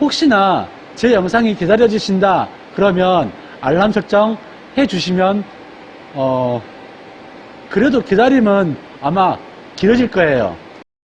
혹시나 제 영상이 기다려지신다 그러면 알람 설정 해주시면 어 그래도 기다림은 아마 길어질 거예요.